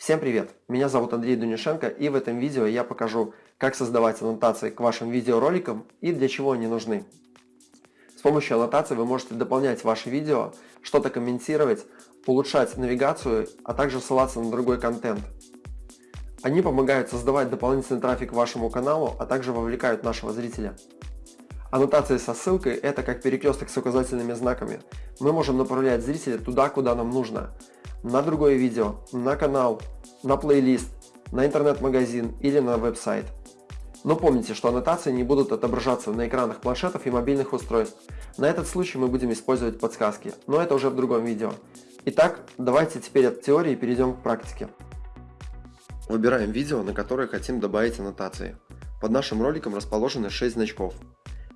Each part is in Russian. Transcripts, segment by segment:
Всем привет! Меня зовут Андрей Дунишенко и в этом видео я покажу, как создавать аннотации к вашим видеороликам и для чего они нужны. С помощью аннотаций вы можете дополнять ваши видео, что-то комментировать, улучшать навигацию, а также ссылаться на другой контент. Они помогают создавать дополнительный трафик вашему каналу, а также вовлекают нашего зрителя. Аннотации со ссылкой – это как перекресток с указательными знаками. Мы можем направлять зрителя туда, куда нам нужно – на другое видео, на канал, на плейлист, на интернет-магазин или на веб-сайт. Но помните, что аннотации не будут отображаться на экранах планшетов и мобильных устройств. На этот случай мы будем использовать подсказки, но это уже в другом видео. Итак, давайте теперь от теории перейдем к практике. Выбираем видео, на которое хотим добавить аннотации. Под нашим роликом расположены 6 значков.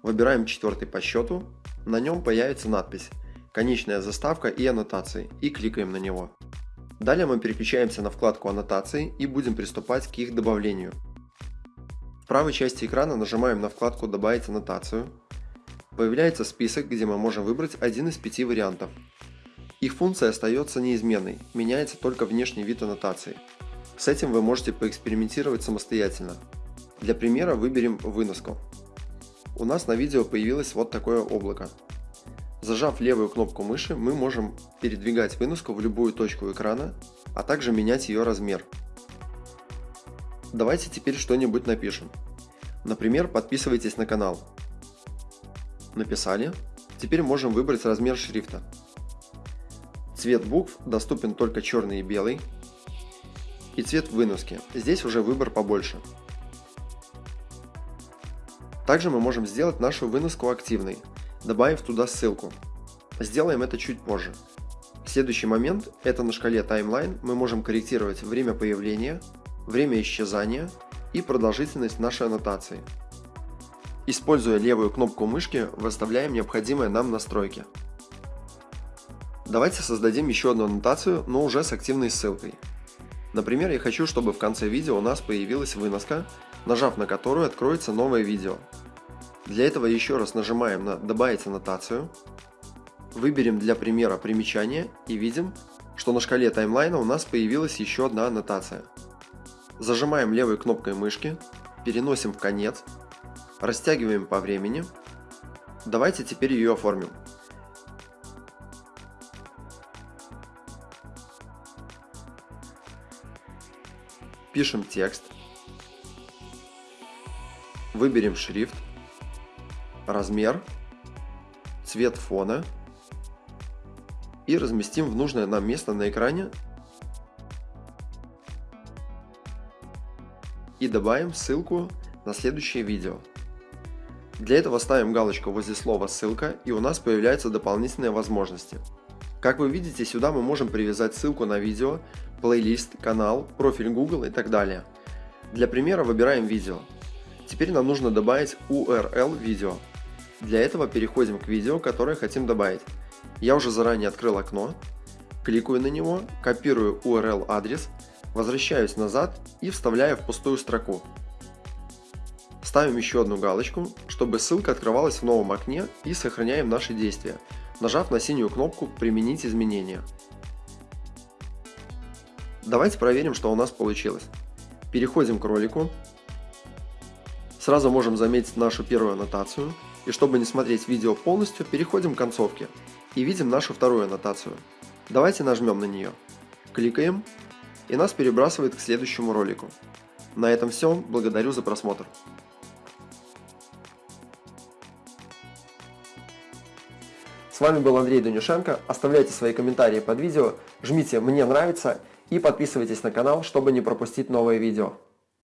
Выбираем четвертый по счету, на нем появится надпись конечная заставка и аннотации и кликаем на него. Далее мы переключаемся на вкладку аннотации и будем приступать к их добавлению. В правой части экрана нажимаем на вкладку «Добавить аннотацию». Появляется список, где мы можем выбрать один из пяти вариантов. Их функция остается неизменной, меняется только внешний вид аннотации. С этим вы можете поэкспериментировать самостоятельно. Для примера выберем выноску. У нас на видео появилось вот такое облако. Зажав левую кнопку мыши, мы можем передвигать выноску в любую точку экрана, а также менять ее размер. Давайте теперь что-нибудь напишем. Например, подписывайтесь на канал. Написали. Теперь можем выбрать размер шрифта. Цвет букв доступен только черный и белый. И цвет выноски. Здесь уже выбор побольше. Также мы можем сделать нашу выноску активной, добавив туда ссылку. Сделаем это чуть позже. Следующий момент – это на шкале таймлайн мы можем корректировать время появления, время исчезания и продолжительность нашей аннотации. Используя левую кнопку мышки, выставляем необходимые нам настройки. Давайте создадим еще одну аннотацию, но уже с активной ссылкой. Например, я хочу, чтобы в конце видео у нас появилась выноска, нажав на которую откроется новое видео. Для этого еще раз нажимаем на «Добавить аннотацию», выберем для примера примечание и видим, что на шкале таймлайна у нас появилась еще одна аннотация. Зажимаем левой кнопкой мышки, переносим в конец, растягиваем по времени. Давайте теперь ее оформим. Пишем текст, выберем шрифт, размер, цвет фона и разместим в нужное нам место на экране и добавим ссылку на следующее видео. Для этого ставим галочку возле слова «ссылка» и у нас появляются дополнительные возможности. Как вы видите, сюда мы можем привязать ссылку на видео, плейлист, канал, профиль Google и так далее. Для примера выбираем видео. Теперь нам нужно добавить URL видео. Для этого переходим к видео, которое хотим добавить. Я уже заранее открыл окно, кликаю на него, копирую URL адрес, возвращаюсь назад и вставляю в пустую строку. Ставим еще одну галочку, чтобы ссылка открывалась в новом окне и сохраняем наши действия, нажав на синюю кнопку «Применить изменения». Давайте проверим, что у нас получилось. Переходим к ролику. Сразу можем заметить нашу первую аннотацию – и чтобы не смотреть видео полностью, переходим к концовке и видим нашу вторую аннотацию. Давайте нажмем на нее. Кликаем, и нас перебрасывает к следующему ролику. На этом все, благодарю за просмотр. Вами был Андрей Данюшенко. Оставляйте свои комментарии под видео, жмите «Мне нравится» и подписывайтесь на канал, чтобы не пропустить новые видео.